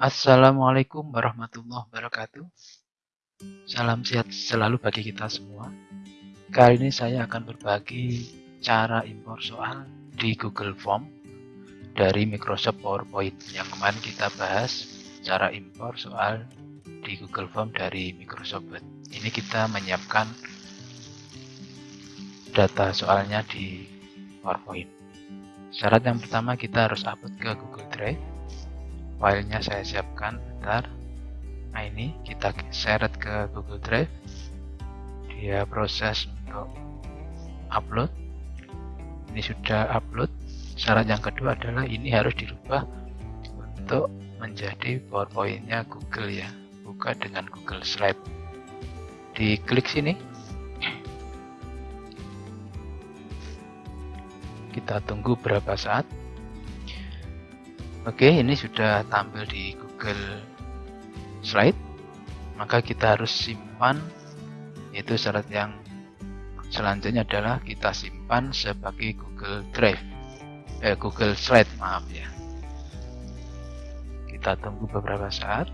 Assalamualaikum warahmatullahi wabarakatuh. Salam sehat selalu bagi kita semua. Kali ini saya akan berbagi cara impor soal di Google Form dari Microsoft PowerPoint. Yang kemarin kita bahas cara impor soal di Google Form dari Microsoft Word. Ini kita menyiapkan data soalnya di PowerPoint. Syarat yang pertama kita harus upload ke Google Drive filenya saya siapkan bentar. Nah ini kita seret ke Google Drive. Dia proses untuk upload. Ini sudah upload. Syarat yang kedua adalah ini harus dirubah untuk menjadi powerpointnya Google ya buka dengan Google Slide. Diklik sini. Kita tunggu berapa saat Oke, ini sudah tampil di Google Slide. Maka kita harus simpan, yaitu syarat yang selanjutnya adalah kita simpan sebagai Google Drive, eh, Google Slide, maaf ya. Kita tunggu beberapa saat.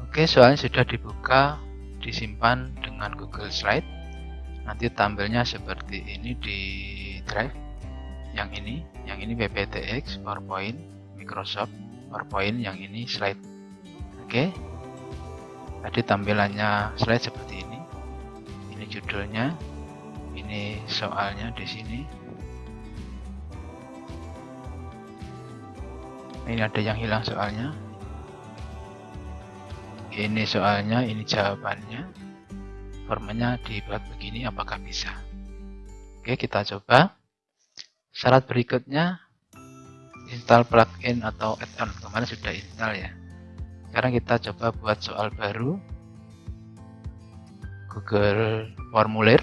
Oke, soalnya sudah dibuka, disimpan dengan Google Slide. Nanti tampilnya seperti ini di Drive. Yang ini, yang ini PPTX, PowerPoint, Microsoft PowerPoint yang ini slide. Oke. Tadi tampilannya slide seperti ini. Ini judulnya. Ini soalnya di sini. Ini ada yang hilang soalnya. Ini soalnya ini jawabannya. Formanya dibuat begini apakah bisa? Oke kita coba. Syarat berikutnya install plugin atau add-on. Kemarin sudah install ya. Sekarang kita coba buat soal baru. Google Formulir.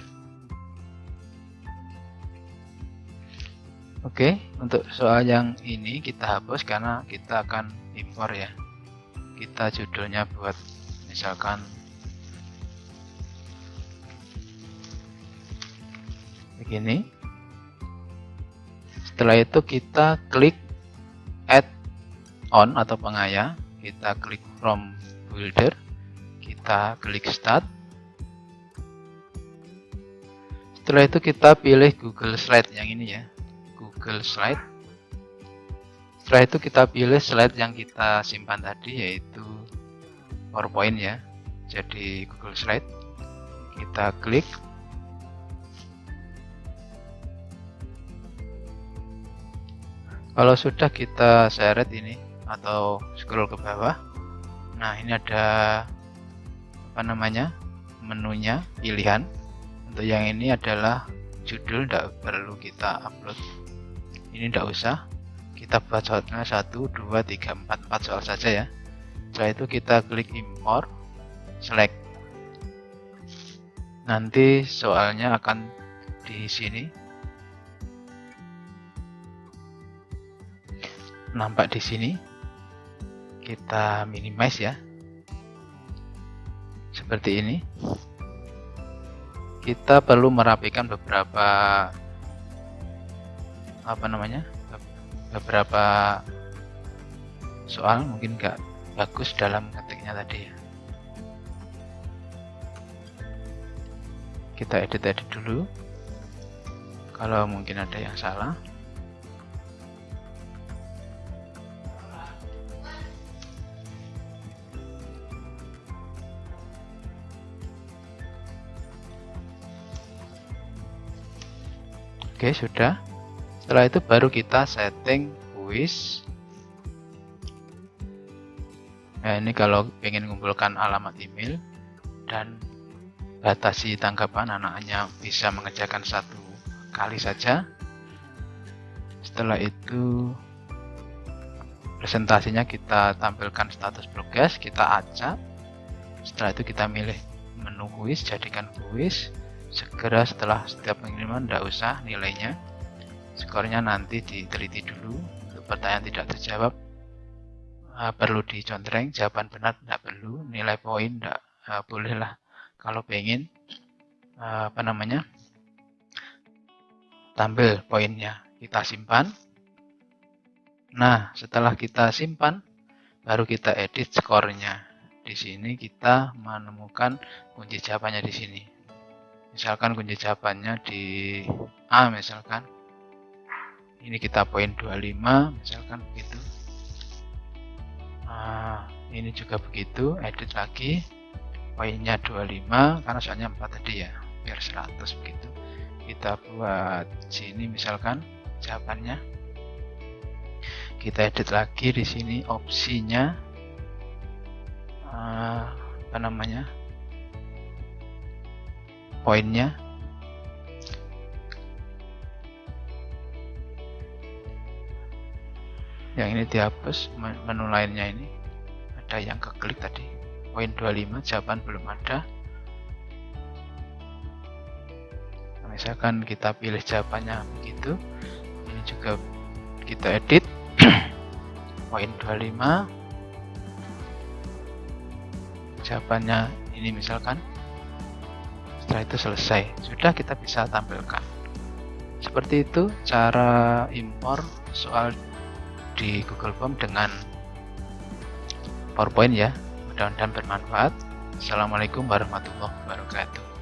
Oke untuk soal yang ini kita hapus karena kita akan impor ya. Kita judulnya buat misalkan begini. Setelah itu kita klik on atau pengaya kita klik from builder kita klik start. Setelah itu kita pilih Google Slide yang ini ya Google Slide. Setelah itu kita pilih slide yang kita simpan tadi yaitu PowerPoint ya. Jadi Google Slide kita klik. Kalau sudah kita seret ini atau scroll ke bawah. Nah ini ada apa namanya menunya pilihan. Untuk yang ini adalah judul tidak perlu kita upload. Ini tidak usah. Kita buat soalnya 1 2 3 4 4 soal saja ya. Setelah itu kita klik import select. Nanti soalnya akan di sini. Nampak di sini kita minimize ya. Seperti ini. Kita perlu merapikan beberapa apa namanya beberapa soal mungkin gak bagus dalam ketiknya tadi ya. Kita edit-edit dulu. Kalau mungkin ada yang salah Oke, sudah. Setelah itu baru kita setting quiz. Nah, ini kalau ingin mengumpulkan alamat email dan batasi tanggapan anaknya bisa mengerjakan satu kali saja. Setelah itu presentasinya kita tampilkan status progres, kita acak. Setelah itu kita milih menu quiz, jadikan quiz segera setelah setiap pengiriman tidak usah nilainya. Skornya nanti diteliti dulu. Untuk pertanyaan tidak terjawab uh, perlu dicontreng. Jawaban benar tidak perlu. Nilai poin tidak uh, bolehlah. Kalau pengen uh, apa namanya tampil poinnya. Kita simpan. Nah setelah kita simpan baru kita edit skornya. Di sini kita menemukan kunci jawabannya di sini misalkan kunci jawabannya di A misalkan. Ini kita poin 25 misalkan begitu. Nah, ini juga begitu edit lagi. Poinnya 25 karena soalnya 4 tadi ya biar 100 begitu. Kita buat sini misalkan jawabannya. Kita edit lagi di sini opsinya. Apa namanya poinnya. Yang ini dihapus menu lainnya ini. Ada yang keklik tadi. Poin 25 jawaban belum ada. Nah, misalkan kita pilih jawabannya begitu. Ini juga kita edit. Poin 25 jawabannya ini misalkan setelah itu selesai. Sudah kita bisa tampilkan. Seperti itu cara impor soal di Google Form dengan PowerPoint ya. Mudah-mudahan bermanfaat. Assalamualaikum warahmatullahi wabarakatuh